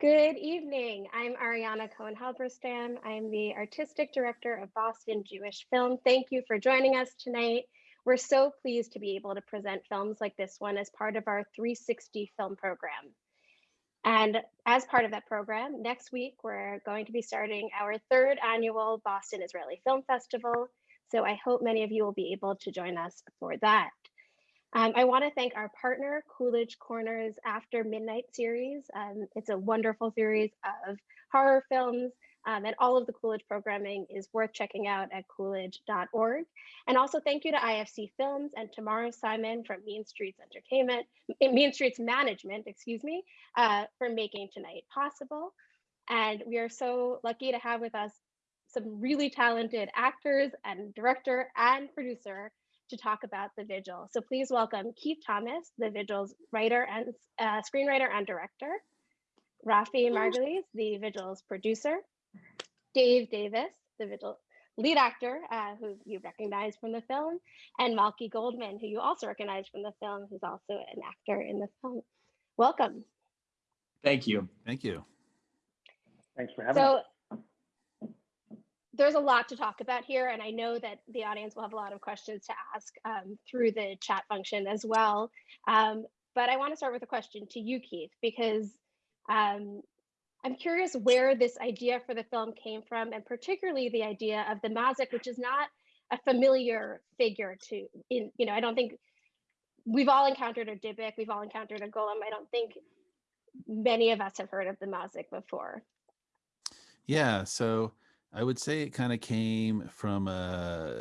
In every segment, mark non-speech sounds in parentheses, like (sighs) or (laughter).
Good evening. I'm Ariana Cohen Halberstam. I'm the artistic director of Boston Jewish Film. Thank you for joining us tonight. We're so pleased to be able to present films like this one as part of our 360 film program. And as part of that program, next week, we're going to be starting our third annual Boston Israeli Film Festival. So I hope many of you will be able to join us for that. Um, I want to thank our partner, Coolidge Corners After Midnight series. Um, it's a wonderful series of horror films, um, and all of the Coolidge programming is worth checking out at coolidge.org. And also thank you to IFC Films and Tamara Simon from Mean Streets Entertainment, Mean Streets Management, excuse me, uh, for making tonight possible. And we are so lucky to have with us some really talented actors and director and producer to talk about The Vigil. So please welcome Keith Thomas, The Vigil's writer and uh, screenwriter and director, Rafi Margulies, The Vigil's producer, Dave Davis, The Vigil lead actor, uh, who you recognize from the film, and Malky Goldman, who you also recognize from the film, who's also an actor in the film. Welcome. Thank you. Thank you. Thanks for having so, us there's a lot to talk about here, and I know that the audience will have a lot of questions to ask um, through the chat function as well. Um, but I want to start with a question to you, Keith, because um, I'm curious where this idea for the film came from, and particularly the idea of the Mazik, which is not a familiar figure to, in you know, I don't think we've all encountered a Dybbuk, we've all encountered a golem. I don't think many of us have heard of the Mazik before. Yeah, so I would say it kind of came from a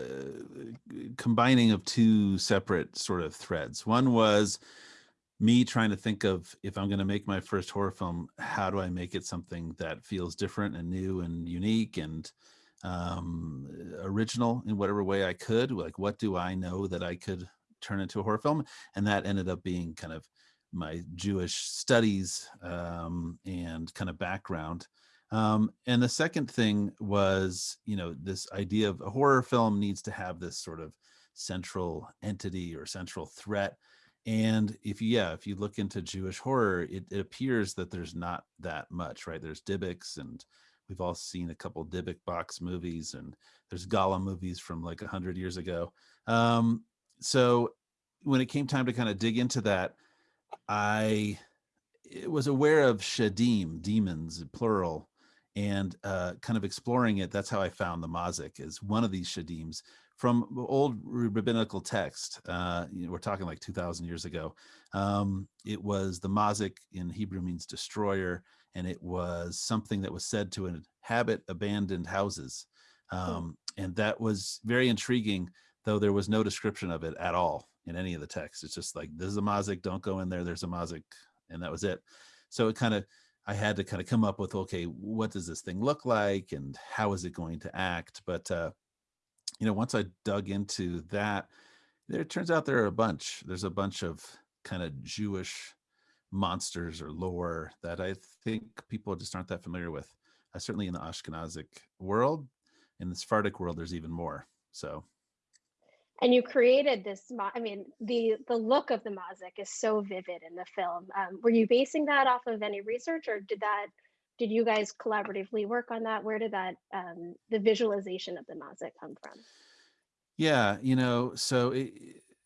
combining of two separate sort of threads. One was me trying to think of if I'm going to make my first horror film, how do I make it something that feels different and new and unique and um, original in whatever way I could? Like, what do I know that I could turn into a horror film? And that ended up being kind of my Jewish studies um, and kind of background. Um, and the second thing was, you know, this idea of a horror film needs to have this sort of central entity or central threat. And if you, yeah, if you look into Jewish horror, it, it appears that there's not that much, right? There's Dybbuks and we've all seen a couple Dybbuk box movies and there's Golem movies from like a hundred years ago. Um, so when it came time to kind of dig into that, I was aware of shadim, demons, plural, and uh, kind of exploring it. That's how I found the Mazik is one of these shadims from old rabbinical text. Uh, you know, we're talking like 2000 years ago. Um, it was the Mazik in Hebrew means destroyer. And it was something that was said to inhabit abandoned houses. Um, and that was very intriguing, though there was no description of it at all in any of the texts. It's just like, this is a Mazik, don't go in there. There's a Mazik. And that was it. So it kind of I had to kind of come up with, okay, what does this thing look like and how is it going to act? But, uh, you know, once I dug into that, there it turns out there are a bunch. There's a bunch of kind of Jewish monsters or lore that I think people just aren't that familiar with. Uh, certainly in the Ashkenazic world, in the Sephardic world, there's even more. So and you created this i mean the the look of the mazik is so vivid in the film. Um, were you basing that off of any research or did that did you guys collaboratively work on that? Where did that um, the visualization of the mazik come from? Yeah you know so it,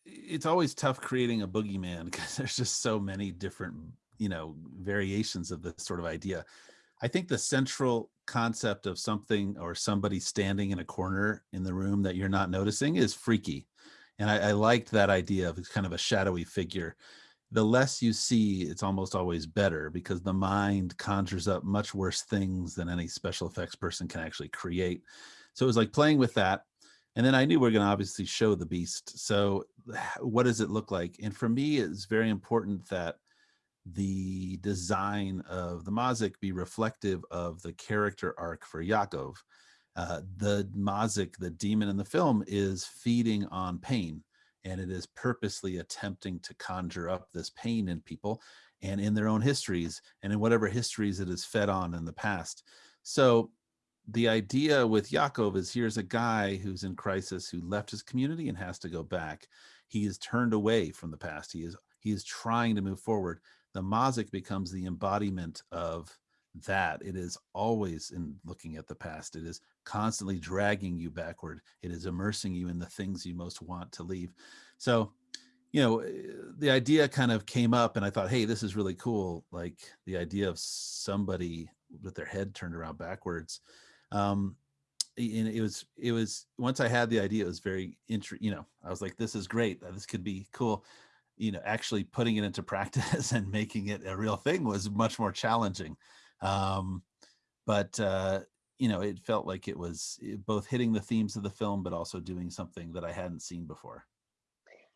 it's always tough creating a boogeyman because (laughs) there's just so many different you know variations of this sort of idea. I think the central concept of something or somebody standing in a corner in the room that you're not noticing is freaky. And I, I liked that idea of kind of a shadowy figure. The less you see, it's almost always better because the mind conjures up much worse things than any special effects person can actually create. So it was like playing with that. And then I knew we are going to obviously show the beast. So (sighs) what does it look like? And for me, it's very important that the design of the Mazik be reflective of the character arc for Yaakov. Uh, the Mazik, the demon in the film, is feeding on pain and it is purposely attempting to conjure up this pain in people and in their own histories and in whatever histories it is fed on in the past. So the idea with Yaakov is here's a guy who's in crisis who left his community and has to go back. He is turned away from the past. He is he is trying to move forward the mazik becomes the embodiment of that. It is always in looking at the past. It is constantly dragging you backward. It is immersing you in the things you most want to leave. So, you know, eh, the idea kind of came up and I thought, hey, this is really cool. Like the idea of somebody with their head turned around backwards. Um, and it was it was once I had the idea, it was very interesting. You know, I was like, this is great. This could be cool. You know, actually putting it into practice (laughs) and making it a real thing was much more challenging. Um, but uh, you know, it felt like it was eh, both hitting the themes of the film, but also doing something that I hadn't seen before.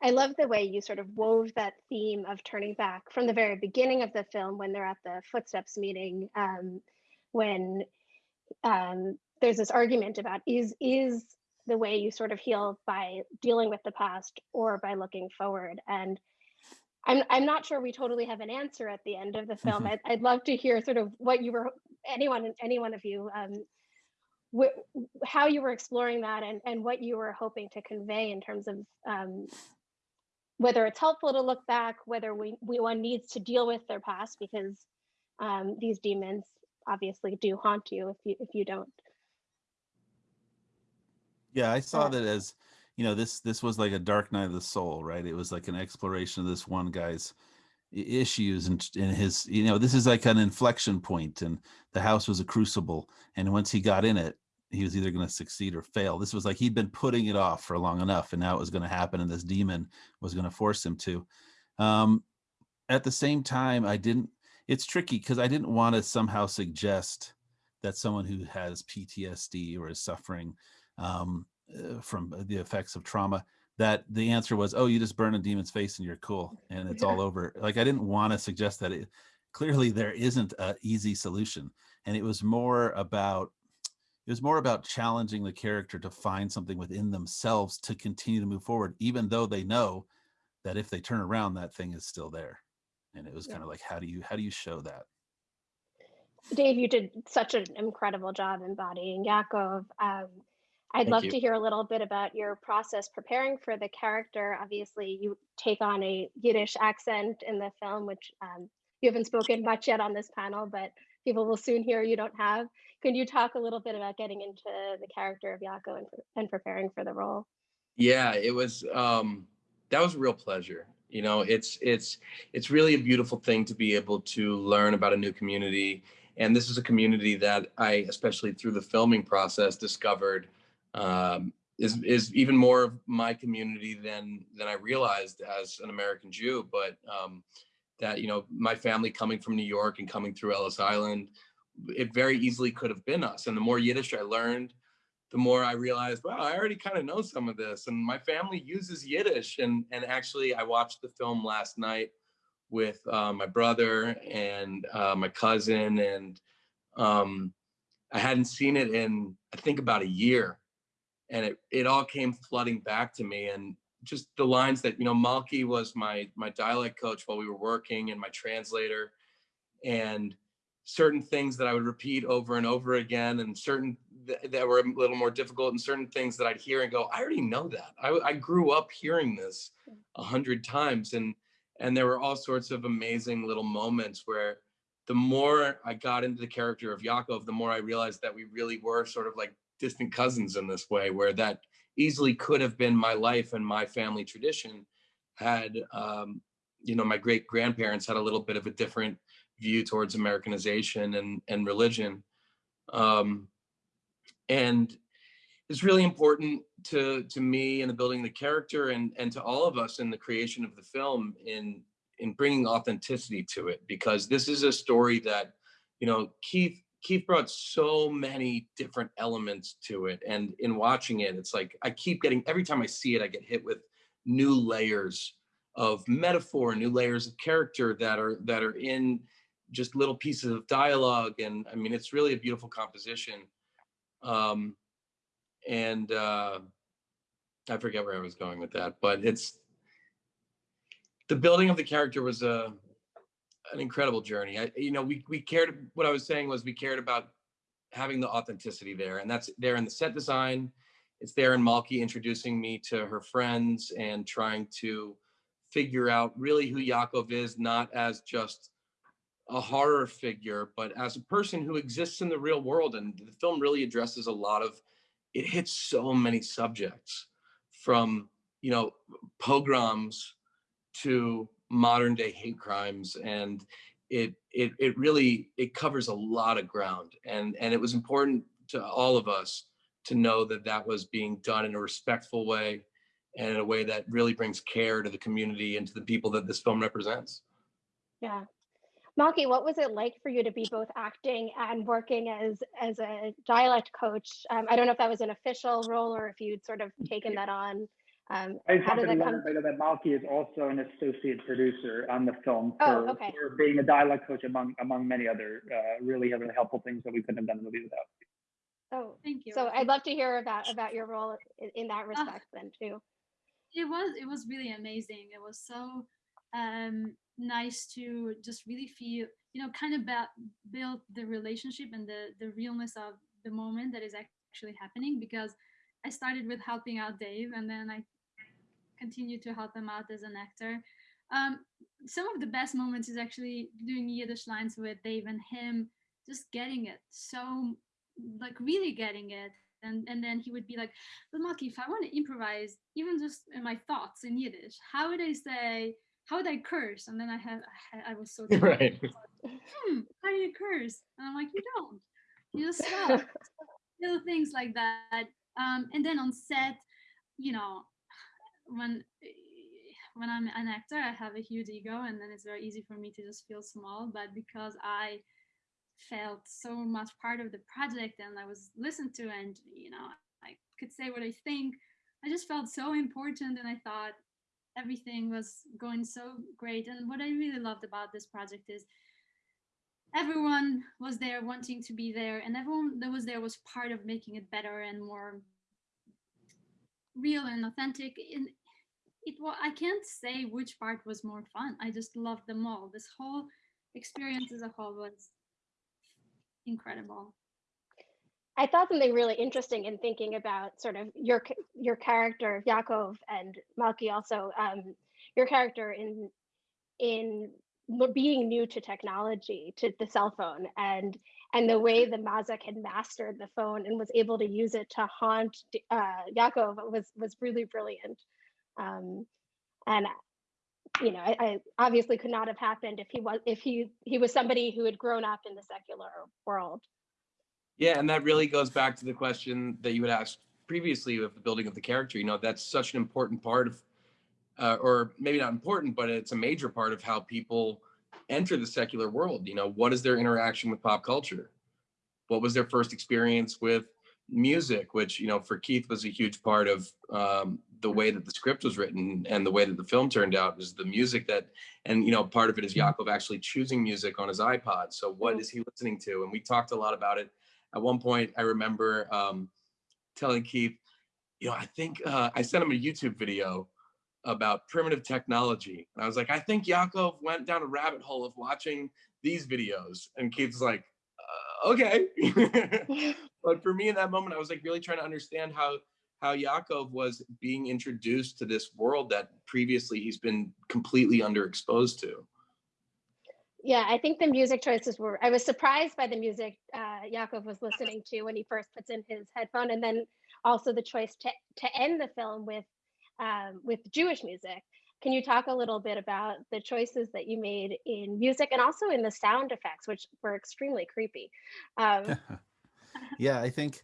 I love the way you sort of wove that theme of turning back from the very beginning of the film when they're at the footsteps meeting, um, when um, there's this argument about is is the way you sort of heal by dealing with the past or by looking forward and I'm, I'm not sure we totally have an answer at the end of the (laughs) film. I'd, I'd love to hear sort of what you were, anyone, any one of you, um, wh- how you were exploring that and, and what you were hoping to convey in terms of um, whether it's helpful to look back, whether we, we one needs to deal with their past because um, these demons obviously do haunt you if you if you don't. Yeah, I saw that as, you know, this this was like a dark night of the soul, right? It was like an exploration of this one guy's issues and in his, you know, this is like an inflection point and the house was a crucible. And once he got in it, he was either going to succeed or fail. This was like he'd been putting it off for long enough and now it was going to happen and this demon was going to force him to. Um, at the same time, I didn't, it's tricky because I didn't want to somehow suggest that someone who has PTSD or is suffering um, uh, from the effects of trauma that the answer was oh you just burn a demon's face and you're cool and it's yeah. all over like i didn't want to suggest that it clearly there isn't an easy solution and it was more about it was more about challenging the character to find something within themselves to continue to move forward even though they know that if they turn around that thing is still there and it was yeah. kind of like how do you how do you show that dave you did such an incredible job embodying yakov um, I'd Thank love you. to hear a little bit about your process preparing for the character. Obviously, you take on a Yiddish accent in the film, which um, you haven't spoken much yet on this panel, but people will soon hear you don't have. Can you talk a little bit about getting into the character of Yakov and, and preparing for the role? Yeah, it was um, that was a real pleasure. You know, it's it's it's really a beautiful thing to be able to learn about a new community, and this is a community that I, especially through the filming process, discovered um, is is even more of my community than than I realized as an American Jew. But um, that you know, my family coming from New York and coming through Ellis Island, it very easily could have been us. And the more Yiddish I learned, the more I realized, wow, I already kind of know some of this. And my family uses Yiddish. And and actually, I watched the film last night with uh, my brother and uh, my cousin, and um, I hadn't seen it in I think about a year and it it all came flooding back to me and just the lines that you know Malky was my my dialect coach while we were working and my translator and certain things that I would repeat over and over again and certain th- that were a little more difficult and certain things that I'd hear and go I already know that. I, I grew up hearing this a hundred times and and there were all sorts of amazing little moments where the more I got into the character of Yakov, the more I realized that we really were sort of like distant cousins in this way, where that easily could have been my life and my family tradition had, um, you know, my great grandparents had a little bit of a different view towards Americanization and, and religion. Um, and it's really important to, to me in the building the character and, and to all of us in the creation of the film in, in bringing authenticity to it, because this is a story that, you know, Keith Keith brought so many different elements to it. And in watching it, it's like I keep getting every time I see it, I get hit with new layers of metaphor, new layers of character that are that are in just little pieces of dialogue. And I mean, it's really a beautiful composition. Um, and uh, I forget where I was going with that, but it's the building of the character was a an incredible journey. I, you know, we we cared. What I was saying was we cared about having the authenticity there, and that's there in the set design. It's there in Malky introducing me to her friends and trying to figure out really who Yakov is, not as just a horror figure, but as a person who exists in the real world. And the film really addresses a lot of, it hits so many subjects from, you know, pogroms to modern day hate crimes. And it, it, it really, it covers a lot of ground. And, and it was important to all of us to know that that was being done in a respectful way and in a way that really brings care to the community and to the people that this film represents. Yeah. Malky, what was it like for you to be both acting and working as as a dialect coach? Um, I don't know if that was an official role or if you'd sort of taken that on. Um, I how just did wanted that to come? let everybody know that Malky is also an associate producer on the film Oh, for, okay. for being a dialect coach among among many other uh, really really helpful things that we couldn't have done the movie without. Oh, Thank you. so I'd love to hear about about your role in, in that respect then too. it was it was really amazing. It was so um nice to just really feel you know kind of build the relationship and the the realness of the moment that is actually happening because I started with helping out Dave and then I continued to help him out as an actor. Um, some of the best moments is actually doing Yiddish lines with Dave and him just getting it so like really getting it and and then he would be like but Malky, if I want to improvise, even just in my thoughts in Yiddish, how would I say, how would I curse? And then I had, I, I was so (laughs) Right. hmm, how do you curse? And I'm like, you don't. You just stop. (laughs) Little things like that. Um, and then on set, you know, when when I'm an actor, I have a huge ego, and then it's very easy for me to just feel small. But because I felt so much part of the project and I was listened to, and you know, I could say what I think, I just felt so important, and I thought everything was going so great. And what I really loved about this project is everyone was there wanting to be there and everyone that was there was part of making it better and more real and authentic and it was i can't say which part was more fun. I just loved them all. This whole experience as a whole was incredible. I thought something really interesting in thinking about sort of your your character Yakov and Malky also um, your character in in being new to technology to the cell phone and and the way the Mazik had mastered the phone and was able to use it to haunt uh, Yakov was was really brilliant um, and you know I, I obviously could not have happened if he was if he he was somebody who had grown up in the secular world Yeah, and that really goes back to the question that you had asked previously of the building of the character. You know, that's such an important part of, uh, or maybe not important, but it's a major part of how people enter the secular world. You know, what is their interaction with pop culture? What was their first experience with music? Which you know, for Keith was a huge part of um, the way that the script was written and the way that the film turned out. is the music that, and you know, part of it is Yakov actually choosing music on his iPod. So what Mhm. he listening to? And we talked a lot about it at one point i remember um, telling keith you know i think uh, i sent him a youtube video about primitive technology and i was like i think yakov went down a rabbit hole of watching these videos and keith's like uh, okay (laughs) (laughs) but for me in that moment i was like really trying to understand how how yakov was being introduced to this world that previously he's been completely underexposed to Yeah, I think the music choices were, I was surprised by the music uh, Yakov was listening to when he first puts in his headphone, and then also the choice to, to end the film with um, with Jewish music. Can you talk a little bit about the choices that you made in music and also in the sound effects, which were extremely creepy? Um, (laughs) yeah, I think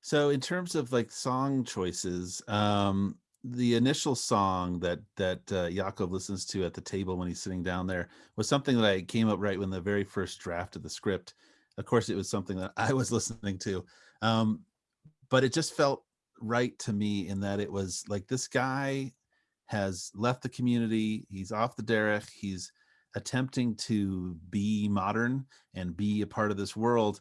so. In terms of like song choices, um, the initial song that that uh, Yaakov listens to at the table when he's sitting down there was something that I came up right when the very first draft of the script. Of course, it was something that I was (laughs) listening to, um, but it just felt right to me in that it was like this guy has left the community. He's off the derech. He's attempting to be modern and be a part of this world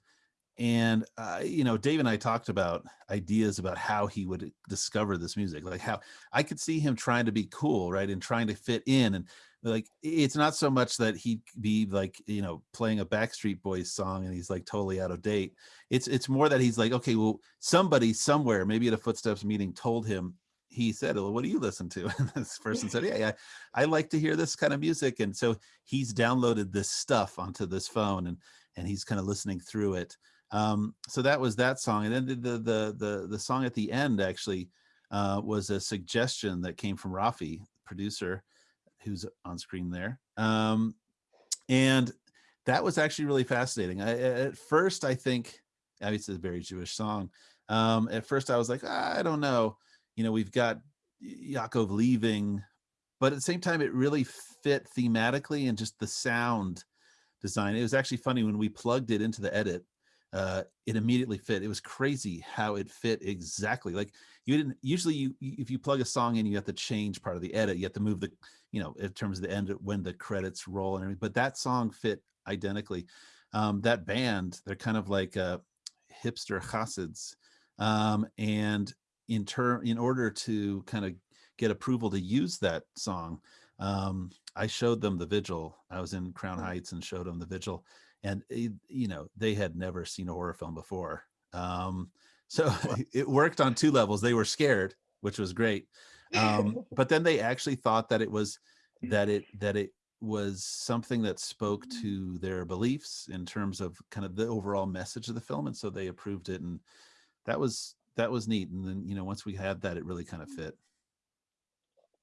and uh, you know dave and i talked about ideas about how he would discover this music like how i could see him trying to be cool right and trying to fit in and like it's not so much that he'd be like you know playing a backstreet boys song and he's like totally out of date it's it's more that he's like okay well somebody somewhere maybe at a footsteps meeting told him he said, well, what do you listen to? (laughs) And this person said, yeah, yeah, I like to hear this kind of music. And so he's downloaded this stuff onto this phone and, and he's kind of listening through it. Um, so that was that song. And then the, the, the, the, the song at the end actually uh, was a suggestion that came from Rafi, producer, who's on screen there. Um, and that was actually really fascinating. I, at first, I think, obviously it's a very Jewish song. Um, at first I was like, "Ah, I don't know, you know, we've got Yaakov leaving, but at the same time, it really fit thematically and just the sound design. It was actually funny when we plugged it into the edit, uh, it immediately fit. It was crazy how it fit exactly. Like you didn't usually you if you plug a song in, you have to change part of the edit. You have to move the, you know, in terms of the end when the credits roll and everything. But that song fit identically. Um, that band, they're kind of like uh, hipster chassids, um, and in turn, in order to kind of get approval to use that song, um, I showed them the vigil. I was in Crown Heights and showed them the vigil, and it, you know they had never seen a horror film before. Um, (laughs) so (laughs) it worked on two levels. They were scared, which was great, um, (laughs) but then they actually thought that it was that it that it was something that spoke to their beliefs in terms of kind of the overall message of the film, and so they approved it, and that was that was neat. And then you know once we had that, it really kind of fit.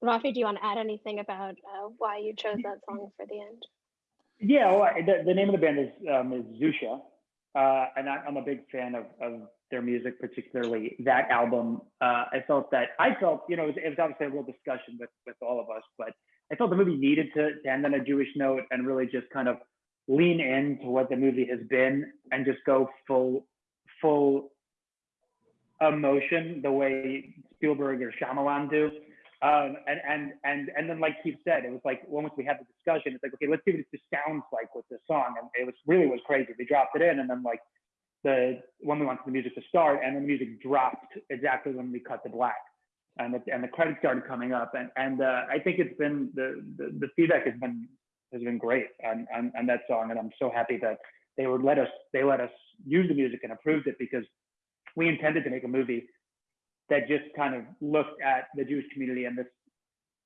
Rafi, do you want to add anything about uh, why you chose that song for the end? Yeah, well, the, the name of the band is um, is Zusha, uh, and I, am a big fan of, of their music, particularly that album. Uh, I felt that I felt, you know, it was, it was, obviously a real discussion with with all of us, but I felt the movie needed to, to end on a Jewish note and really just kind of lean into what the movie has been and just go full full emotion the way Spielberg or Shyamalan do. Um, and and and and then like Keith said, it was like once we had the discussion, it's like okay, let's see what it just sounds like with this song, and it was really was crazy. We dropped it in, and then like the when we wanted the music to start, and then the music dropped exactly when we cut the black, and the, and the credits started coming up, and and uh, I think it's been the, the, the feedback has been has been great on, on on that song, and I'm so happy that they would let us they let us use the music and approved it because we intended to make a movie that just kind of looked at the Jewish community and this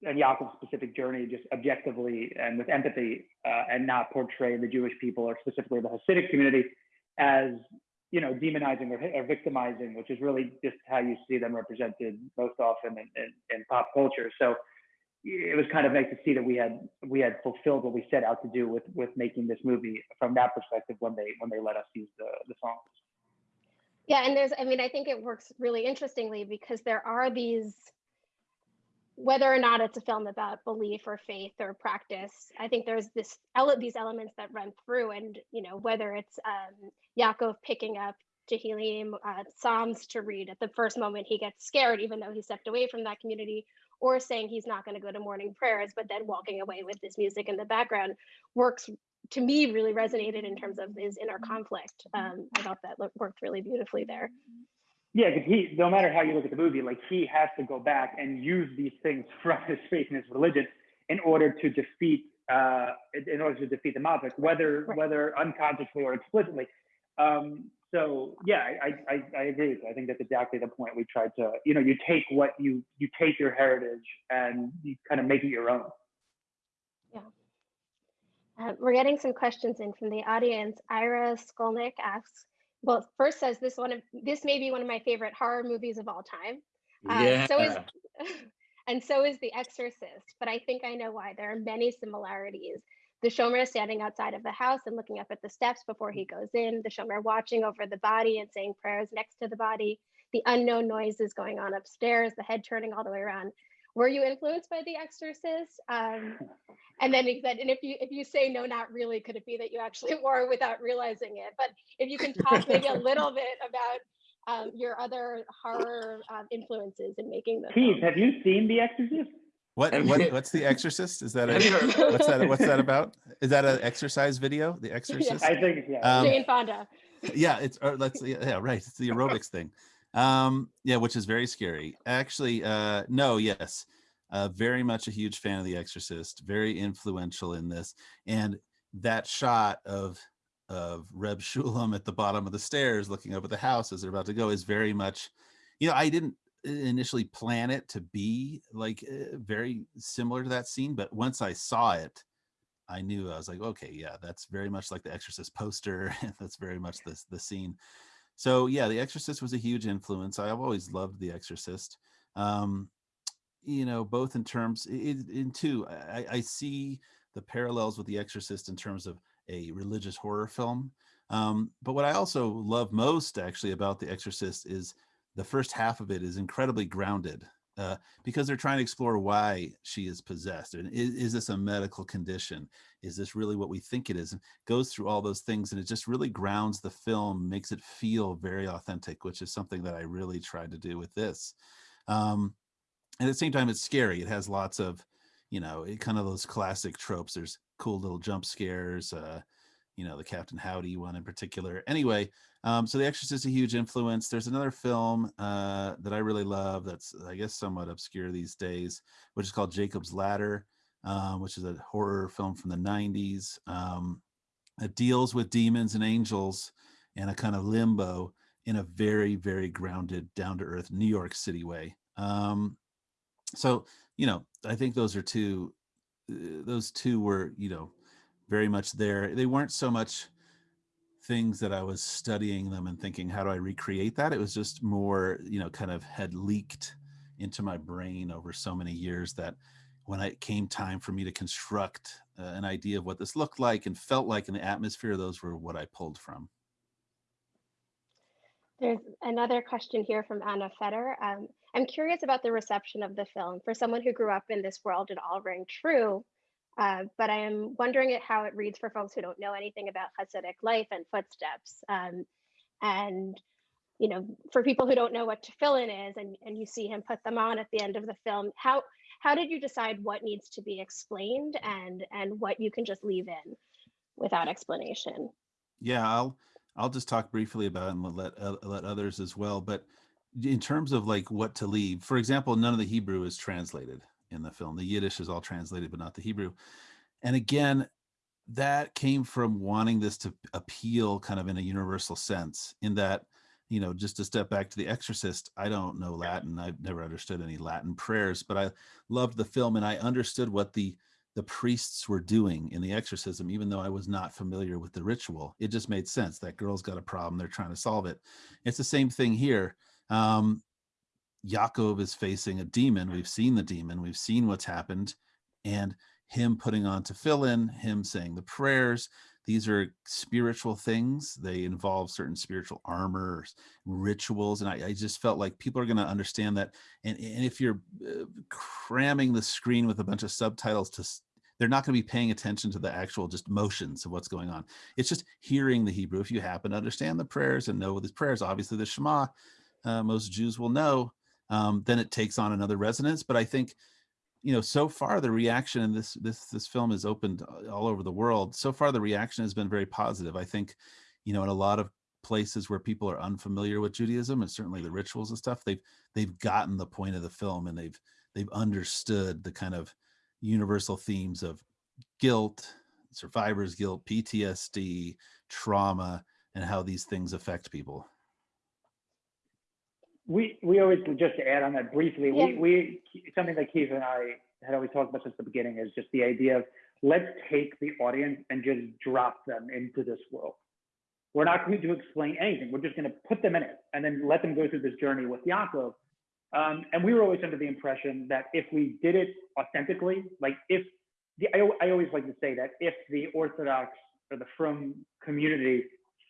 and Yaakov's specific journey just objectively and with empathy uh, and not portray the Jewish people or specifically the Hasidic community as you know demonizing or, or victimizing, which is really just how you see them represented most often in, in, in, pop culture. So it was kind of nice to see that we had we had fulfilled what we set out to do with with making this movie from that perspective when they when they let us use the the songs. Yeah, and there's, I mean, I think it works really interestingly because there are these, whether or not it's a film about belief or faith or practice, I think there's this these elements that run through, and you know, whether it's um, Yaakov picking up Tehillim, uh, Psalms to read at the first moment he gets scared, even though he stepped away from that community, or saying he's not going to go to morning prayers, but then walking away with this music in the background works to me really resonated in terms of his inner conflict. Um, I thought that worked really beautifully there. Yeah, because he, no matter how you look at the movie, like he has to go back and use these things (laughs) from his faith and his religion in order to defeat, uh, in order to defeat the Mazik, whether right. whether unconsciously or explicitly. Um, so yeah, I, I, I agree with you. I think that's exactly the point we tried to, you know, you take what you you take your heritage and you kind of make it your own. Uh, we're getting some questions in from the audience. Ira Skolnick asks, well, first says this one of this may be one of my favorite horror movies of all time. Uh, yeah. So is, (laughs) and so is The Exorcist. But I think I know why. There are many similarities. The Shomer standing outside of the house and looking up at the steps before he goes in. The Shomer watching over the body and saying prayers next to the body. The unknown noises going on upstairs. The head turning all the way around were you influenced by The Exorcist? Um, and then he said, and if you if you say no, not really, could it be that you actually (laughs) were without realizing it? But if you can talk maybe a little bit about um, your other horror um, influences in making the Keith, have you seen The Exorcist? What, what what's the Exorcist? Is that a what's that what's that about? (laughs) Is that an exercise video? The Exorcist? I think yeah. Um, Jane Fonda. Yeah, it's or let's yeah right. It's the aerobics thing. Um, yeah, which is very scary. Actually, uh, no, yes, uh, very much a huge fan of The Exorcist. Very influential in this, and that shot of of Reb Shulam at the bottom of the stairs, looking up at the house as they're about to go, is very much. You know, I didn't initially plan it to be like uh, very similar to that scene, but once I saw it, I knew I was like, okay, yeah, that's very much like the Exorcist poster. (laughs) that's very much this the scene. So yeah, The Exorcist was a huge influence. I've always loved The Exorcist. Um, you know, both in terms in, in two, I, I see the parallels with The Exorcist in terms of a religious horror film. Um, but what I also love most actually about The Exorcist is the first half of it is incredibly grounded uh, because they're trying to explore why she is possessed. And is, is, this a medical condition? Is this really what we think it is? And goes through all those things and it just really grounds the film, makes it feel very authentic, which is something that I really tried to do with this. Um, at the same time, it's scary. It has lots of, you know, it, kind of those classic tropes. There's cool little jump scares, uh, you know, the Captain Howdy one in particular. Anyway, um, so The Exorcist is a huge influence. There's another film uh, that I really love that's, I guess, somewhat obscure these days, which is called Jacob's Ladder, um, which is a horror film from the 90s. Um, it deals with demons and angels and a kind of limbo in a very, very grounded, down to earth New York City way. Um, so, you know, I think those are two, uh, those two were, you know, very much there. They weren't so much things that I was studying them and thinking, how do I recreate that? It was just more, you know, kind of had leaked into my brain over so many years that when it came time for me to construct uh, an idea of what this looked like and felt like in the atmosphere, those were what I pulled from. There's another question here from Anna Fetter. Um, I'm curious about the reception of the film. For someone who grew up in this world, it all rang true. Uh, but I am wondering how it reads for folks who don't know anything about Hasidic life and footsteps. Um, and, you know, for people who don't know what tefillin is and, and you see him put them on at the end of the film, how, how did you decide what needs to be explained and, and what you can just leave in without explanation? Yeah, I'll, I'll just talk briefly about and let, uh, let others as well. But in terms of like what to leave, for example, none of the Hebrew is translated in the film. The Yiddish is all translated, but not the Hebrew. And again, that came from wanting this to appeal kind of in a universal sense in that, you know, just to step back to The Exorcist, I don't know Latin. I've never understood any Latin prayers, but I loved the film and I understood what the the priests were doing in the exorcism, even though I was not familiar with the ritual. It just made sense. That girl's got a problem. They're trying to solve it. It's the same thing here. Um, Yaakov is facing a demon. We've seen the demon. We've seen what's happened. And him putting on tefillin, him saying the prayers, these are spiritual things. They involve certain spiritual armor, rituals. And I, I just felt like people are going to understand that. And, and if you're uh, cramming the screen with a bunch of subtitles to they're not going to be paying attention to the actual just motions of what's going on. It's just hearing the Hebrew. If you happen to understand the prayers and know the prayers, obviously the Shema, uh, most Jews will know, um, then it takes on another resonance. But I think, you know, so far the reaction in this this this film is opened all over the world. So far the reaction has been very positive. I think, you know, in a lot of places where people are unfamiliar with Judaism and certainly the rituals and stuff, they've they've gotten the point of the film and they've they've understood the kind of universal themes of guilt, survivor's guilt, PTSD, trauma, and how these things affect people we we always just to add on that briefly. Yeah. We we something that Keith and I had always talked about since the beginning is just the idea of let's take the audience and just drop them into this world. We're not going to explain anything. We're just going to put them in it and then let them go through this journey with Yaakov. Um, and we were always under the impression that if we did it authentically, like if the, I, I always like to say that if the Orthodox or the Frum community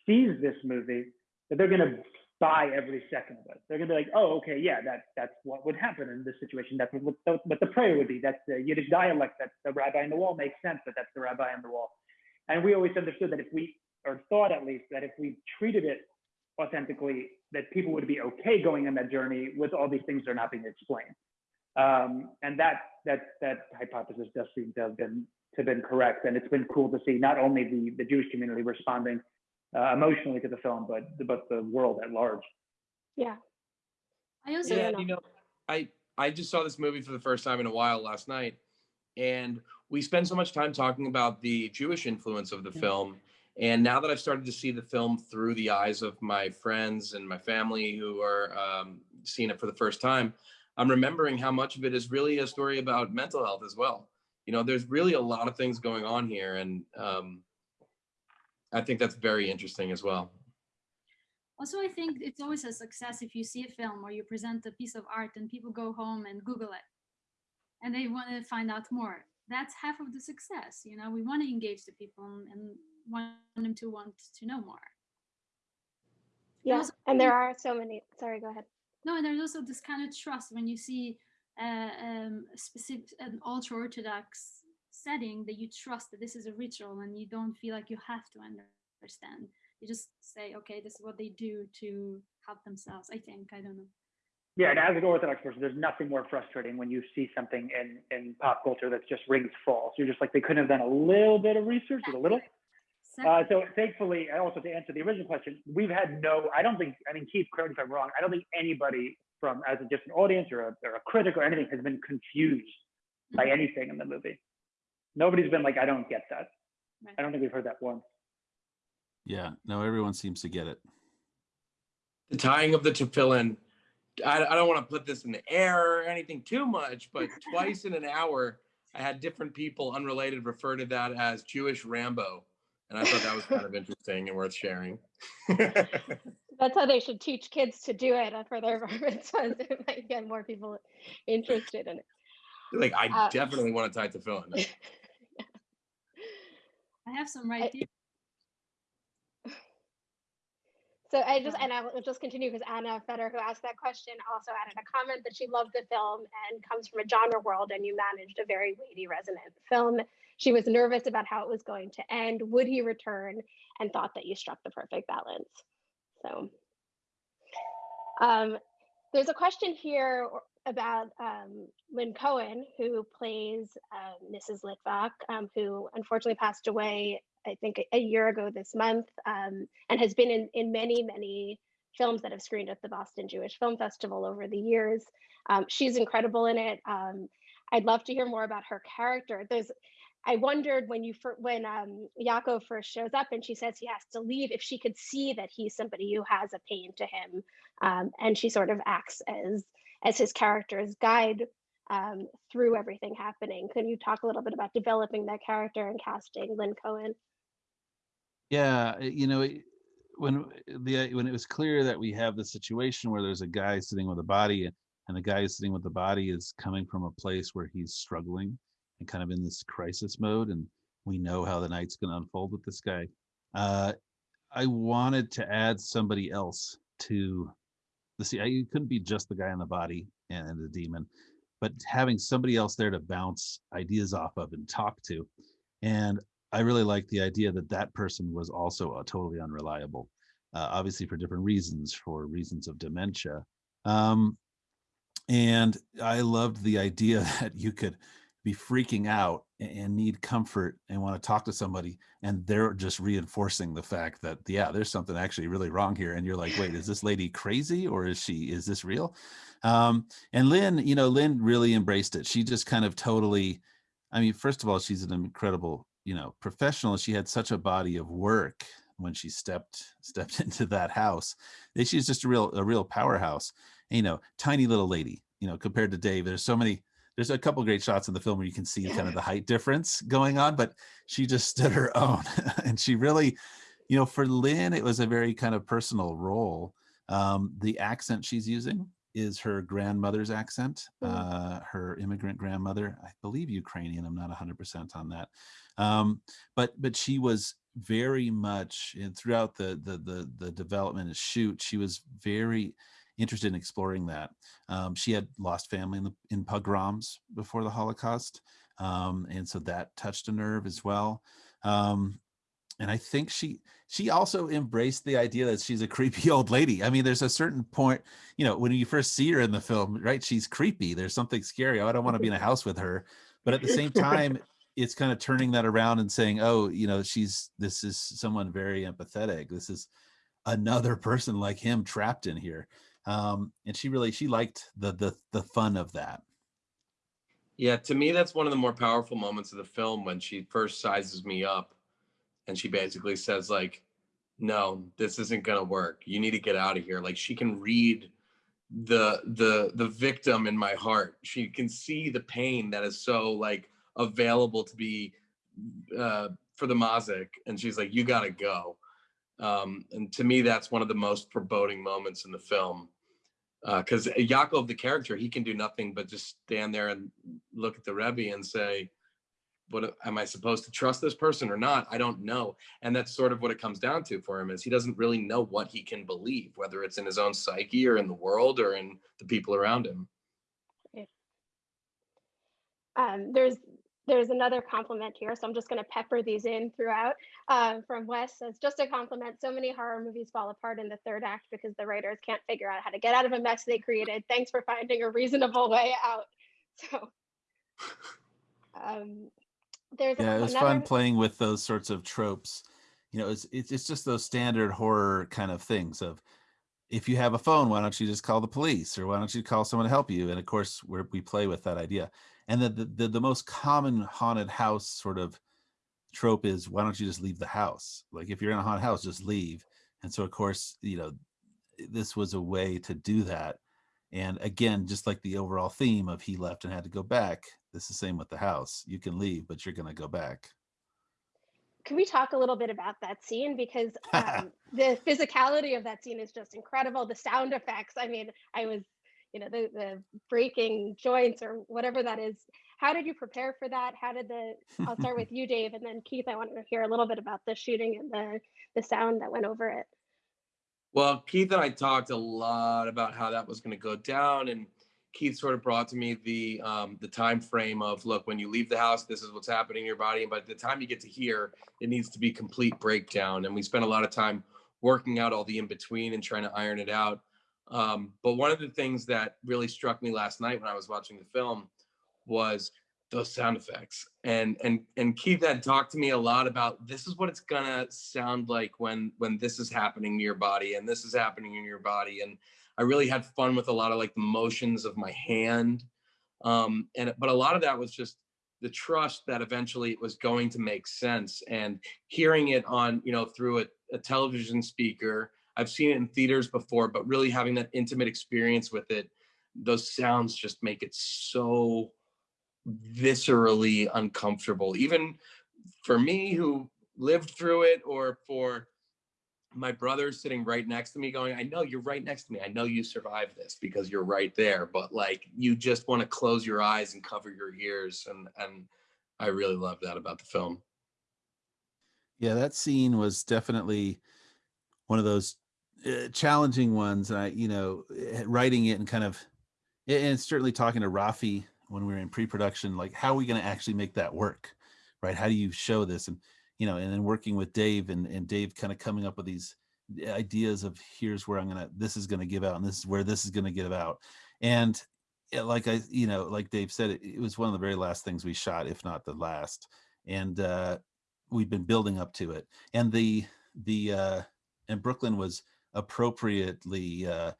sees this movie, that they're going to buy every second of it. They're gonna be like, oh, okay, yeah, that that's what would happen in this situation. That's what, what, what the prayer would be. That's the Yiddish dialect. That's the rabbi on the wall makes sense that that's the rabbi on the wall. And we always understood that if we, or thought at least, that if we treated it authentically, that people would be okay going on that journey with all these things that are not being explained. Um, and that that that hypothesis does seem to have been to have been correct. And it's been cool to see not only the the Jewish community responding uh, emotionally to the film, but but the world at large. Yeah. I also Yeah, you know, I I just saw this movie for the first time in a while last night, and we spend so much time talking about the Jewish influence of the Yeah. film. And now that I've started to see the film through the eyes of my friends and my family who are, um, seeing it for the first time, I'm remembering how much of it is really a story about mental health as well. You know, there's really a lot of things going on here, and um, I think that's very interesting as well. Also, I think it's always a success if you see a film or you present a piece of art and people go home and Google it and they want to find out more. That's half of the success. You know, we want to engage the people and- and want them to want to know more. Yeah, also- and there are so many. Sorry, go ahead. No, and there's also this kind of trust when you see uh, um, specific, an ultra orthodox setting that you trust that this is a ritual and you don't feel like you have to understand. You just say, okay, this is what they do to help themselves. I think I don't know. Yeah, and as an Orthodox person, there's nothing more frustrating when you see something in, in pop culture that's just rings false. You're just like, they couldn't have done a little bit of research, just a little. Uh, so thankfully, and also to answer the original question, we've had no, I don't think, I mean, Keith, correct me if I'm wrong, I don't think anybody from, as a just an audience or a, or a critic or anything has been confused by Mhm. anything in the movie. Nobody's been like, I don't get that. Right. I don't think we've heard that once. Yeah, no, everyone seems to get it. The tying of the tefillin. I, I don't want to put this in the air or anything too much, but (laughs) twice in an hour, I had different people unrelated refer to that as Jewish Rambo. And I thought that was kind of interesting and worth sharing. (laughs) That's how they should teach kids to do it uh, for their bar mitzvahs. It might get more people interested in it. like, I Uh, definitely want to tie to tefillin. (laughs) I have some right I- here. (sighs) So I just, and I will just continue because Anna Feder, who asked that question, also added a comment that she loved the film and comes from a genre world and you managed a very weighty, resonant film. She was nervous about how it was going to end. Would he return? And thought that you struck the perfect balance. So um, there's a question here about um, Lynn Cohen, who plays uh, Mrs. Litvak, um, who unfortunately passed away, I think, a- year ago this month, um, and has been in, in many, many films that have screened at the Boston Jewish Film Festival over the years. Um, she's incredible in it. Um, I'd love to hear more about her character. There's, I wondered when you when um, Yaakov first shows up and she says he has to leave, if she could see that he's somebody who has a pain to him, um, and she sort of acts as as his character's guide um, through everything happening. Can you talk a little bit about developing that character and casting Lynn Cohen? Yeah, uh, you know, when the when it was clear that we have the situation where there's a guy sitting with a body and and the guy sitting with the body is coming from a place where he's struggling and kind of in this crisis mode and we know how the night's going to unfold with this guy. Uh, I wanted to add somebody else to the see. I couldn't be just the guy in the body and, and the demon, but having somebody else there to bounce ideas off of and talk to. And I really like the idea that that person was also a totally unreliable, uh, obviously for different reasons, for reasons of dementia. Um, and I loved the idea (laughs) that you could be freaking out and need comfort and want to talk to somebody, and they're just reinforcing the fact that yeah, there's something actually really wrong here, and you're like, wait, is (laughs) this lady crazy or is she is this real? Um, and Lynn, you know, Lynn really embraced it. She just kind of totally. I mean, first of all, she's an incredible, you know, professional. She had such a body of work when she stepped stepped (laughs) into that house. She's just a real a real powerhouse. And, you know, tiny little lady. You know, compared to Dave, there's so many. There's a couple great shots in the film where you can see kind of the height difference going on, but she just stood her (laughs) own, and she really, you know, for Lynn, it was a very kind of personal role. Um, the accent she's using is her grandmother's accent, Mm. uh, her immigrant grandmother, I believe Ukrainian. I'm not 100% on that, um, but but she was very much and throughout the the the the development and shoot, she was very interested in exploring that. Um, she had lost family in the in pogroms before the Holocaust, um, and so that touched a nerve as well. Um, and I think she she also embraced the idea that she's a creepy (laughs) old lady. I mean, there's a certain point, you know, when you first see her in the film, right? She's creepy. There's something scary. Oh, I don't want to be in a (laughs) house with her. But at the same time, it's kind of turning that around and saying, oh, you know, she's this is someone very empathetic. This is another person like him trapped in here. Um, and she really she liked the the the fun of that. Yeah, to me, that's one of the more powerful moments of the film when she first sizes me up and she basically says, like, no, this isn't gonna work. You need to get out of here. Like she can read the the the victim in my heart. She can see the pain that is so like available to be uh, for the Mazik, and she's like, "You got to go." Um, and to me, that's one of the most foreboding moments in the film because uh, Yakov, the character, he can do nothing but just stand there and look at the Rebbe and say, "What am I supposed to trust this person or not? I don't know." And that's sort of what it comes down to for him is he doesn't really know what he can believe, whether it's in his own psyche or in the world or in the people around him. Um, there's there's another compliment here, so I'm just going to pepper these in throughout. Uh, from Wes says, just a compliment. So many horror movies fall apart in the third act because the writers can't figure out how to get out of a mess they created. Thanks for finding a reasonable way out. (laughs) So, um, there's Yeah, it was another, fun playing with those sorts of tropes. You know, it's it's it's just those standard horror kind of things of if you have a phone, why don't you just call the police or why don't you call someone to help you? And of course, we we play with that idea. And the, the the the most common haunted house sort of trope is why don't you just leave the house? Like if you're in a haunted house, just leave. And so of course, you know, this was a way to do that. And again, just like the overall theme of he left and had to go back, it's the same with the house. You can leave, but you're going to go back. can we talk a little bit about that scene because (laughs) um, the physicality of that scene is just incredible the sound effects i mean i was you know the, the breaking joints or whatever that is how did you prepare for that how did the i'll start with (laughs) you dave and then keith i want to hear a little bit about the shooting and the the sound that went over it Well, Keith and I talked a lot about how that was going to go down, and Keith sort of brought to me the um, the time frame of look when you leave the house, this is what's happening in your body, and by the time you get to here, it needs to be complete breakdown. And we spent a lot of time working out all the in between and trying to iron it out. Um, but one of the things that really struck me last night when I was watching the film was those sound effects. And and and Keith had talked to me a lot about this is what it's gonna sound like when when this is happening to your body and this is happening in your body. And I really had fun with a lot of like the motions of my hand. Um, and but a lot of that was just the trust that eventually it was going to make sense and hearing it on, you know, through a, a television speaker. I've seen it in theaters before, but really having that intimate experience with it, those sounds just make it so viscerally uncomfortable. Even for me who lived through it or for my brother sitting right next to me going i know you're right next to me. I know you survived this because you're right there. But like you just want to close your eyes and cover your ears and and i really love that about the film. Yeah, that scene was definitely one of those uh, challenging ones. And I, you know, eh, writing it and kind of, and certainly talking to Rafi when we were in pre-production, like how are we going to actually make that work, right? How do you show this? And you know, and then working with Dave and and Dave kind of coming up with these ideas of here's where I'm gonna, this is gonna give out, and this is where this is gonna give out. And yeah, like I, you know, like Dave said, it, it was one of the very last things we shot, if not the last. And uh, we've been building up to it. And the the uh, and Brooklyn was appropriately uh,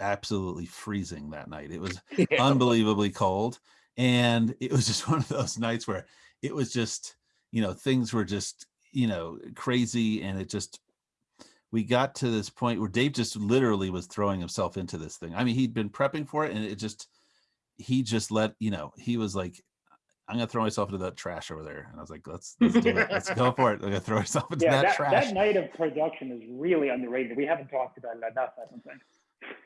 absolutely freezing that night. It was (laughs) unbelievably cold, and it was just (laughs) one of those nights where it was just you know things were just you know crazy, and it just we got to this point where Dave just literally was throwing himself into this thing. I mean, he'd been prepping for it, and it just he just let you know he was like I'm gonna throw myself into that trash over there. And I was like, let's (laughs) let's do it. Let's go for it. I'm gonna throw myself into Yeah, that, that, trash. that night of production is really underrated. We haven't talked about it enough, I don't think.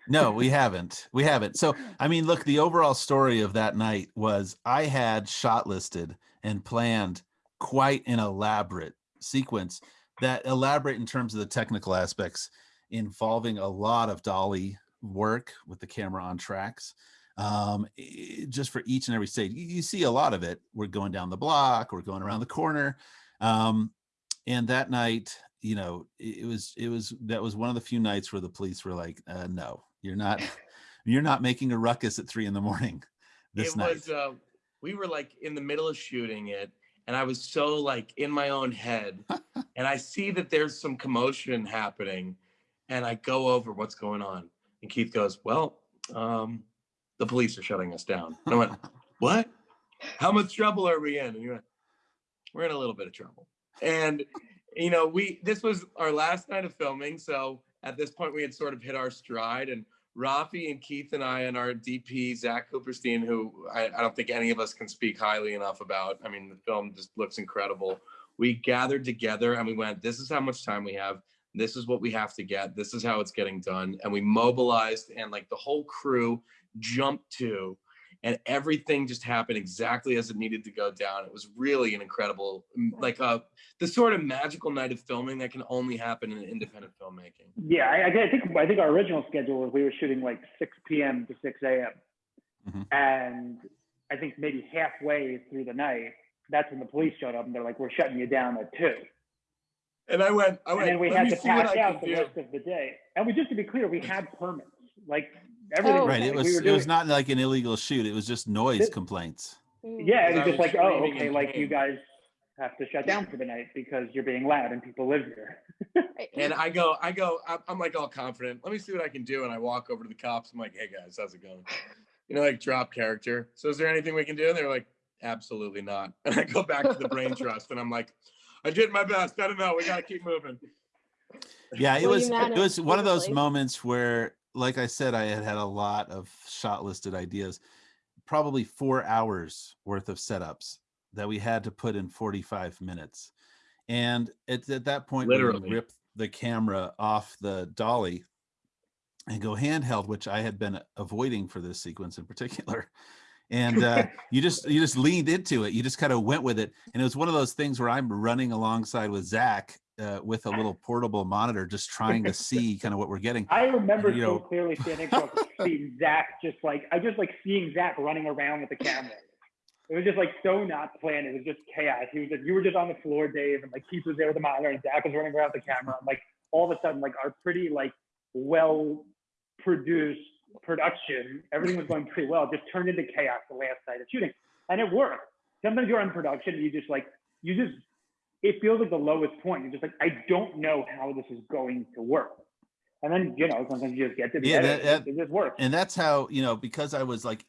no, we haven't. We haven't. So I mean, look, the overall story of that night was I had shot listed and planned quite an elaborate sequence that elaborate in terms of the technical aspects involving a lot of dolly work with the camera on tracks um just for each and every state. you, see a lot of it we're going down the block we're going around the corner um and that night you know it, it was it was that was one of the few nights where the police were like uh, no you're not (laughs) you're not making a ruckus at three in the morning (laughs) this it night was uh we were like in the middle of shooting it and i was so like in my own head (laughs) and i see that there's some commotion happening and i go over what's going on and keith goes well um the police are shutting us down and i went (laughs) what how much trouble are we in and he went we're in a little bit of trouble and you know we this was our last night of filming so at this point we had sort of hit our stride and Rafi and Keith and I and our DP Zach Kuperstein, who I, I don't think any of us can speak highly enough about. I mean, the film just looks incredible. We gathered together and we went, "This is how much time we have. This is what we have to get. This is how it's getting done." And we mobilized, and like the whole crew jumped to, and everything just happened exactly as it needed to go down. It was really an incredible, like a the sort of magical night of filming that can only happen in independent filmmaking. Yeah, I, I think I think our original schedule was we were shooting like 6 p.m. to 6 a.m. Mhm. And I think maybe halfway through the night, that's when the police showed up and they're like, "We're shutting you down at 2. And I went, I And went, then we had to see what pack out the do." rest of the day. And we just to be clear, we had permits. Like everything. Oh, Right. like, It we was it was not like an illegal shoot. It was just noise It- complaints. Yeah, it was just was like, oh, okay, like you guys have to shut down for the night because you're being loud and people live here. And I go, I go, I'm, I'm like all confident. Let me see what I can do. And I walk over to the cops. I'm like, hey guys, how's it going? You know, like drop character. So is there anything we can do? And they're like, absolutely not. (laughs) And I go back to the brain (laughs) trust and I'm like, I did my best. I don't know. We got to keep moving. Yeah, it Well, was it was one of those moments where, like I said, I had had a lot of shot listed ideas, probably four hours worth of setups that we had to put in 45 minutes. And it's at that point Literally. rip the camera off the dolly and go handheld, which I had been avoiding for this sequence in particular. And uh, (laughs) you just you just leaned into it. You just kind of went with it. And it was one of those things where I'm running alongside with Zach uh, with a little (laughs) portable monitor, just trying to see kind of what we're getting. I remember You so know- clearly standing across the Zach just like I just like seeing Zach running around with the camera. It was just like so not planned. It was just chaos. He was like, you were just on the floor, Dave, and like Keith was there with the monitor, and Zach was running around with the camera. And like all of a sudden, like our pretty like well produced production, everything was going pretty well. Just turned into chaos the last night of shooting, and it worked. Sometimes you're in production, and you just like you just it feels like the lowest point. You're just like I don't know how this is going to work. And then you know sometimes you just get to the Yeah, end. that- it, that- it just works. And that's how, you know, because I was like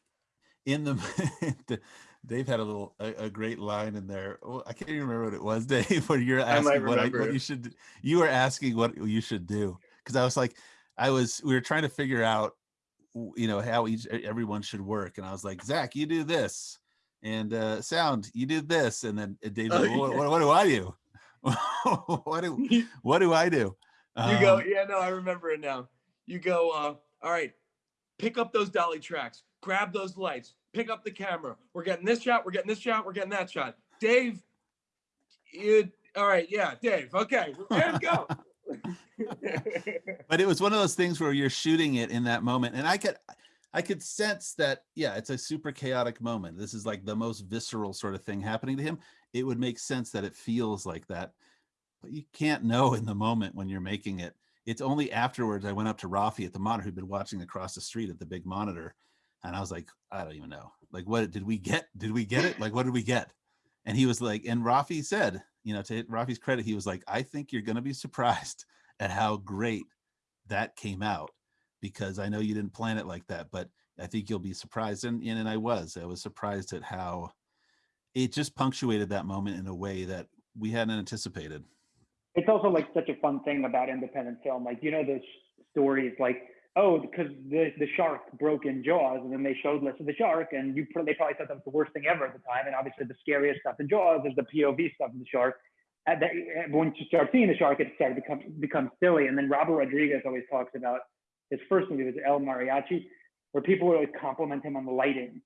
in the, (laughs) the Dave had a little a, a great line in there. Oh, I can't even remember what it was, (laughs) Dave, where you're I asking what, I, what you should you were asking what you should do. Because I was like, I was we were trying to figure out you know how each everyone should work. And I was like, Zach, you do this. And uh sound, you did this. And then uh, Dave's Oh, like, what, what, what do I do? (laughs) what do (laughs) what do I do? You go, Um, yeah, no, I remember it now. You go, uh, all right, pick up those dolly tracks, grab those lights, pick up the camera. We're getting this shot, we're getting this shot, we're getting that shot. Dave, you, all right, yeah, Dave, okay, and go. (laughs) but it was one of those things where you're shooting it in that moment and i could i could sense that yeah it's a super chaotic moment. This is like the most visceral sort of thing happening to him. It would make sense that it feels like that but you can't know in the moment when you're making it. It's only afterwards i went up to rafi at the monitor who'd been watching across the street at the big monitor and i was like i don't even know. Like what did we get did we get it? Like what did we get? And he was like and rafi said you know to rafi's credit he was like i think you're going to be surprised at how great that came out because I know you didn't plan it like that, but I think you'll be surprised. And, and, and I was, I was surprised at how it just punctuated that moment in a way that we hadn't anticipated. it's also like such a fun thing about independent film. Like you know those stories like oh because the the shark broke in Jaws and then they showed less of the shark and you they probably thought that was the worst thing ever at the time and obviously the scariest stuff in Jaws is the POV stuff of the shark. And that, eh, once you start seeing the shark, it started to become become silly. And then Robert Rodriguez always talks about his first movie was El Mariachi, where people would always compliment him on the lighting,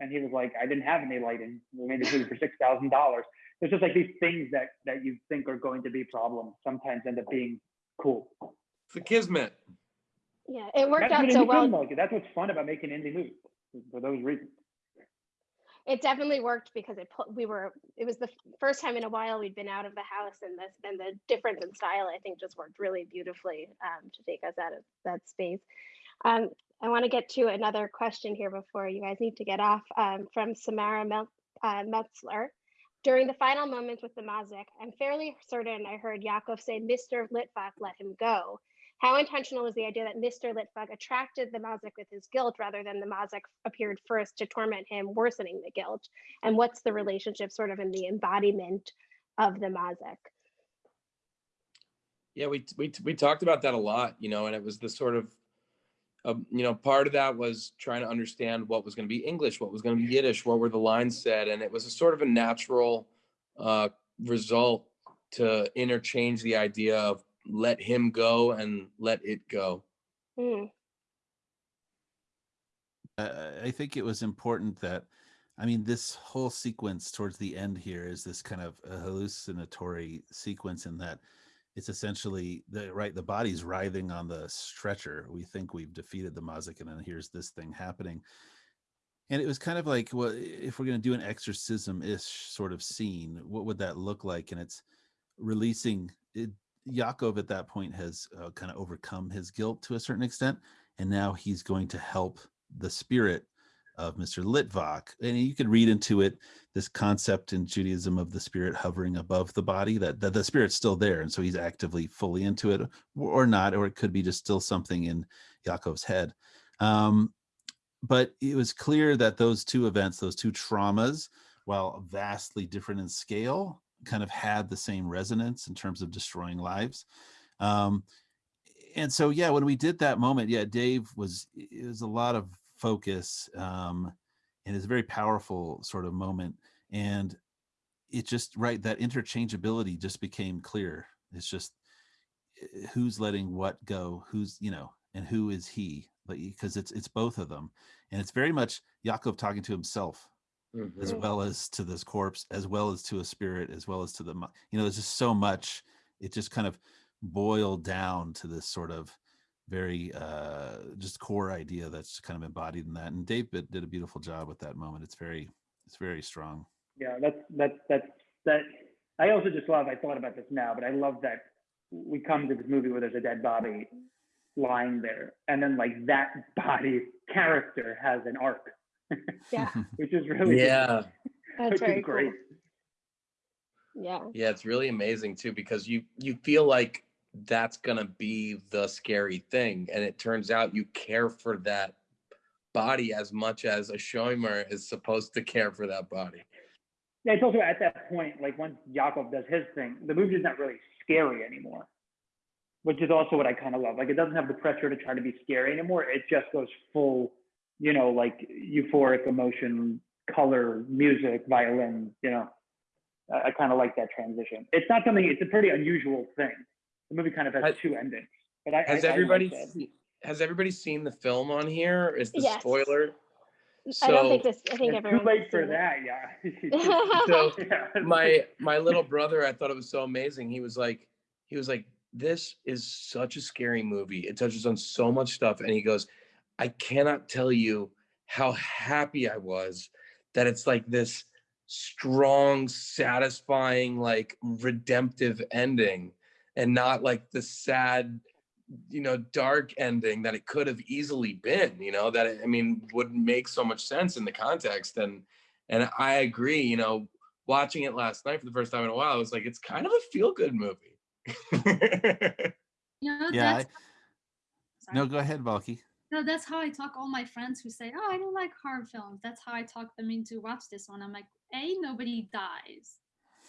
and he was like, "I didn't have any lighting. We made this movie for six thousand dollars." There's just like these things that that you think are going to be problems sometimes end up being cool. It's a kismet. Yeah, it worked That's out so well. film. That's what's fun about making indie movies for those reasons. It definitely worked because it we were it was the first time in a while we'd been out of the house and this and the difference in style I think just worked really beautifully um, to take us out of that space. Um, I want to get to another question here before you guys need to get off um, from Samara Mel- uh, Metzler. During the final moments with the Mazik, I'm fairly certain I heard Yakov say, Mr. Litvak, let him go. How intentional was the idea that Mr. Litvak attracted the Mazik with his guilt rather than the Mazik appeared first to torment him, worsening the guilt? And what's the relationship sort of in the embodiment of the Mazik? Yeah, we we we talked about that a lot, you know, and it was the sort of um, you know, part of that was trying to understand what was going to be English, what was going to be Yiddish, what were the lines said, and it was a sort of a natural uh, result to interchange the idea of let him go and let it go. Mm, uh, I think it was important that, I mean, this whole sequence towards the end here is this kind of a hallucinatory sequence in that it's essentially the right the body's writhing on the stretcher. We think we've defeated the Mazik, and then here's this thing happening. And it was kind of like, well, if we're going to do an exorcism-ish sort of scene, what would that look like? And it's releasing it, Yakov at that point has uh, kind of overcome his guilt to a certain extent, and now he's going to help the spirit of Mr. Litvak. And you could read into it this concept in Judaism of the spirit hovering above the body, that, that the spirit's still there. And so he's actively fully into it or not, or it could be just still something in Yakov's head. Um, but it was clear that those two events, those two traumas, while vastly different in scale, kind of had the same resonance in terms of destroying lives. Um, and so, yeah, when we did that moment, yeah, Dave was, it was a lot of focus um, and it's a very powerful sort of moment. And it just, right, that interchangeability just became clear. It's just eh, who's letting what go, who's, you know, and who is he, but because it's, it's both of them. And it's very much Yakov talking to himself as Mhm. well as to this corpse, as well as to a spirit, as well as to the, you know, there's just so much, it just kind of boiled down to this sort of very uh just core idea that's kind of embodied in that. And Dave did did a beautiful job with that moment. It's very, it's very strong. Yeah, that's that's that's that. I also just love. I thought about this now, but I love that we come to this movie where there's a dead body lying there, and then like that body character has an arc, (laughs) yeah, which is really Yeah. that's very great. cool. Yeah. Yeah, it's really amazing too because you you feel like that's gonna be the scary thing, and it turns out you care for that body as much as a Shomer is supposed to care for that body. Yeah, it's also at that point, like once Yakov does his thing, the movie is not really scary anymore, which is also what I kind of love. Like it doesn't have the pressure to try to be scary anymore. It just goes full, you know, like euphoric emotion, color, music, violin. You know, I, I kind of like that transition. It's not something. It's a pretty unusual thing. The movie kind of has Has- two endings. But I, Has I, I like everybody that. has everybody seen the film on here? Is the Yes. spoiler? I don't think this. I think It's too everyone. late for that. Yeah. (laughs) So (laughs) yeah. my my little brother i thought it was so amazing he was like he was like this is such a scary movie it touches on so much stuff and he goes i cannot tell you how happy i was that it's like this strong satisfying like redemptive ending and not like the sad you know dark ending that it could have easily been you know that i mean wouldn't make so much sense in the context and and i agree you know watching it last night for the first time in a while, I was like, it's kind of a feel good movie. (laughs) You know, Yeah, that's, sorry. No, go ahead, Malky. No, that's how I talk all my friends who say, "Oh, I don't like horror films." That's how I talk them into watch this one. I'm like, "A, nobody dies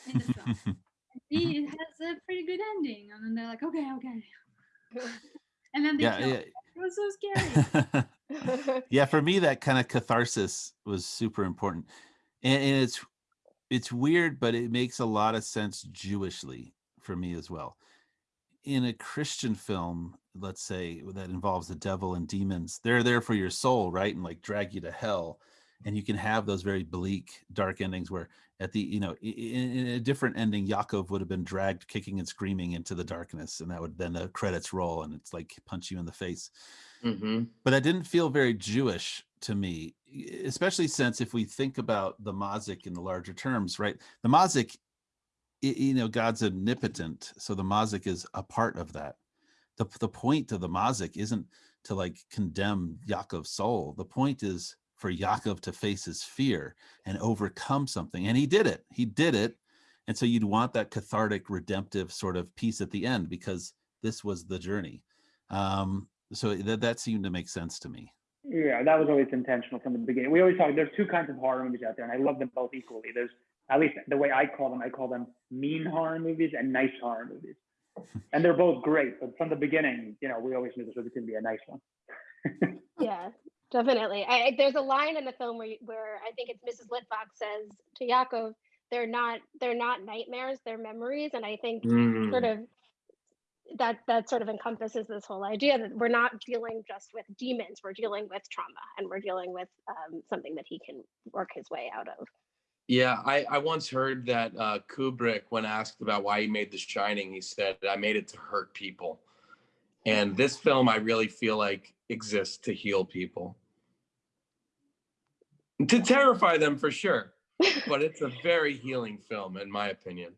in the film. (laughs) B, it has a pretty good ending." And then they're like, "Okay, okay." (laughs) And then they yeah, kill. yeah. It was so scary. (laughs) yeah for me that kind of catharsis was super important and, and it's it's weird but it makes a lot of sense jewishly for me as well in a christian film let's say that involves the devil and demons they're there for your soul right and like drag you to hell and you can have those very bleak dark endings where at the you know in, in a different ending Yakov would have been dragged kicking and screaming into the darkness and that would then the credits roll and it's like punch you in the face hmm but that didn't feel very Jewish to me, especially since if we think about the Mazik in the larger terms, right? The Mazik, you know, God's omnipotent, so the Mazik is a part of that. The, the point of the Mazik isn't to like condemn Yakov's soul. The point is for Yakov to face his fear and overcome something. And he did it. He did it. And so you'd want that cathartic, redemptive sort of piece at the end because this was the journey. Um, so that, that seemed to make sense to me. Yeah, that was always intentional from the beginning. We always talk. There's two kinds of horror movies out there, and I love them both equally. There's at least the way I call them. I call them mean horror movies and nice horror movies, (laughs) and they're both great. But from the beginning, you know, we always knew this was going to be a nice one. (laughs) Yeah, definitely. I, I- there's a line in the film where, you- where I think it's Mrs. Litvak says to Yakov, they're not, they're not nightmares, they're memories. And I think Mm. sort of that, that sort of encompasses this whole idea that we're not dealing just with demons, we're dealing with trauma and we're dealing with um, something that he can work his way out of. Yeah, I, I once heard that uh, Kubrick, when asked about why he made The Shining, he said, I made it to hurt people. And this film, I really feel like exists to heal people, to terrify them for sure. (laughs) But it's a very healing film, in my opinion.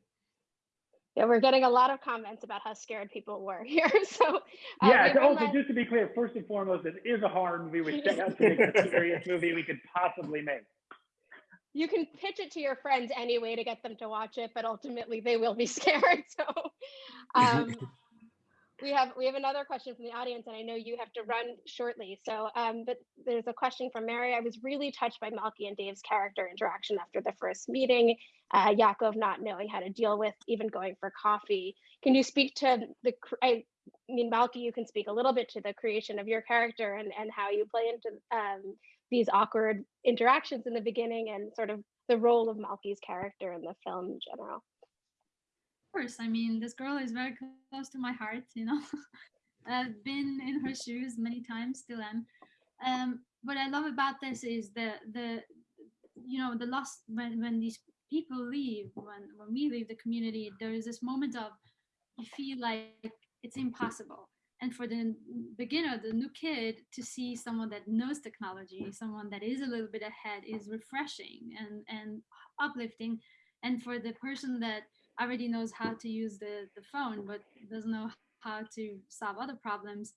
Yeah, we're getting a lot of comments about how scared people were (laughs) here. So uh, Yeah, so also realize- just to be clear, first and foremost, this is a horror movie. We set out to make the scariest movie we could possibly make. You can pitch it to your friends anyway to get them to watch it, but ultimately they will be (laughs) scared. So (laughs) um, we have we have another question from the audience, and I know you have to run shortly. So, um, but there's a question from Mary. I was really touched by Malky and Dave's character interaction after the first meeting. Uh, Yakov not knowing how to deal with even going for coffee. Can you speak to the? I mean, Malky, you can speak a little bit to the creation of your character and and how you play into um, these awkward interactions in the beginning and sort of the role of Malky's character in the film in general. Of course, I mean, this girl is very close to my heart, you know. (laughs) I've been in her shoes many times, still am. Um, what I love about this is the the you know the loss when when these people leave, when when we leave the community, there is this moment of you feel like it's impossible. And for the beginner, the new kid, to see someone that knows technology, someone that is a little bit ahead, is refreshing and and uplifting. And for the person that already knows how to use the, the phone but doesn't know how to solve other problems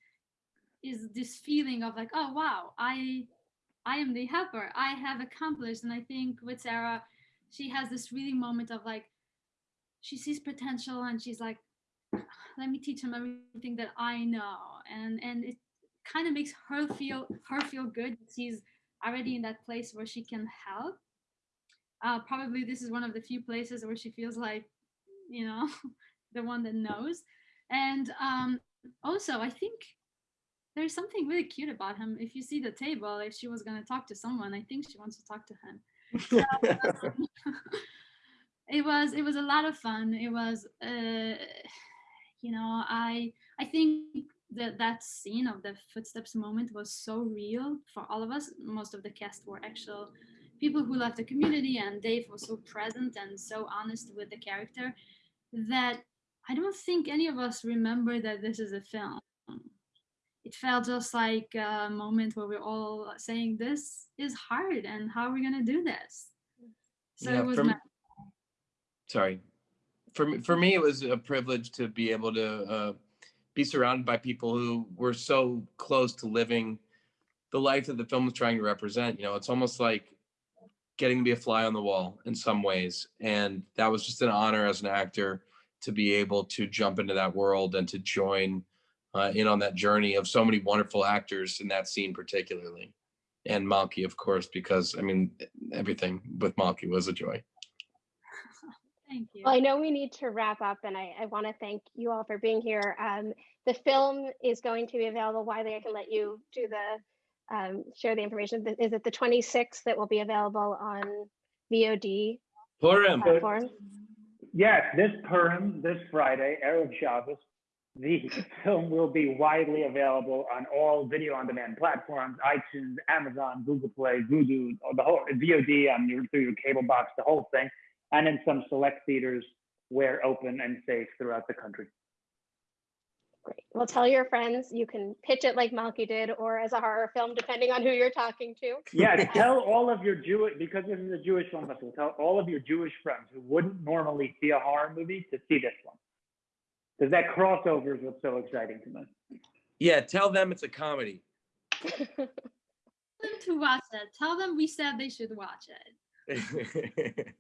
is this feeling of like oh wow i i am the helper i have accomplished and i think with sarah she has this really moment of like she sees potential and she's like let me teach him everything that i know. And and it kind of makes her feel her feel good she's already in that place where she can help. Uh, probably this is one of the few places where she feels like you know (laughs) the one that knows. And um also i think there's something really cute about him. If you see the table if she was going to talk to someone i think she wants to talk to him. (laughs) (laughs) It was it was a lot of fun. It was uh you know i i think that that scene of the footsteps moment was so real for all of us. Most of the cast were actual people who left the community and dave was so present and so honest with the character that i don't think any of us remember that this is a film. It felt just like a moment where we're all saying this is hard and how are we going to do this? So Yeah, it was ma- sorry for me for me it was a privilege to be able to uh, be surrounded by people who were so close to living the life that the film was trying to represent. You know it's almost like getting to be a fly on the wall in some ways. And that was just an honor as an actor to be able to jump into that world and to join uh, in on that journey of so many wonderful actors in that scene particularly. And Malky of course because I mean everything with Malky was a joy thank you Well, I know we need to wrap up, and I, I want to thank you all for being here. Um, the film is going to be available. Wiley, I can let you do the um, share the information. Is it the 26th that will be available on VOD Purim. platforms? Yes, this Purim, this Friday, Erev Shabbos, the (laughs) film will be widely available on all video on demand platforms, iTunes, Amazon, Google Play, Vudu, the whole VOD on your, through your cable box, the whole thing, and in some select theaters where open and safe throughout the country. Great. Well, tell your friends. You can pitch it like Malky did, or as a horror film, depending on who you're talking to. Yeah, (laughs) tell all of your Jewish, because this is a Jewish film festival, tell all of your Jewish friends who wouldn't normally see a horror movie to see this one. Because that crossover is what's so exciting to me. Yeah, tell them it's a comedy. (laughs) Tell them to watch it tell them we said they should watch it (laughs)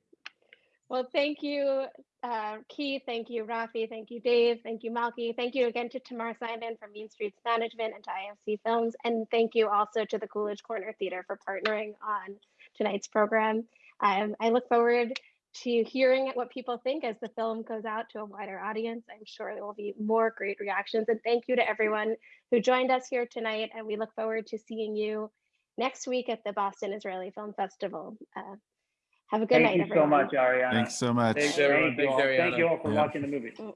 Well, thank you, uh, Keith. Thank you, Rafi. Thank you, Dave. Thank you, Malky. Thank you again to Tamar Simon from Mean Streets Management and to IFC Films. And thank you also to the Coolidge Corner Theater for partnering on tonight's program. Um, I look forward to hearing what people think as the film goes out to a wider audience. I'm sure there will be more great reactions. And thank you to everyone who joined us here tonight. And we look forward to seeing you next week at the Boston Israeli Film Festival. Uh, have a good Thank night, you everyone. so much, Ariana. Thanks so much. Thank, Thanks, everyone. thank you Thanks, all. Thank you all for Yeah. watching the movie. Mm.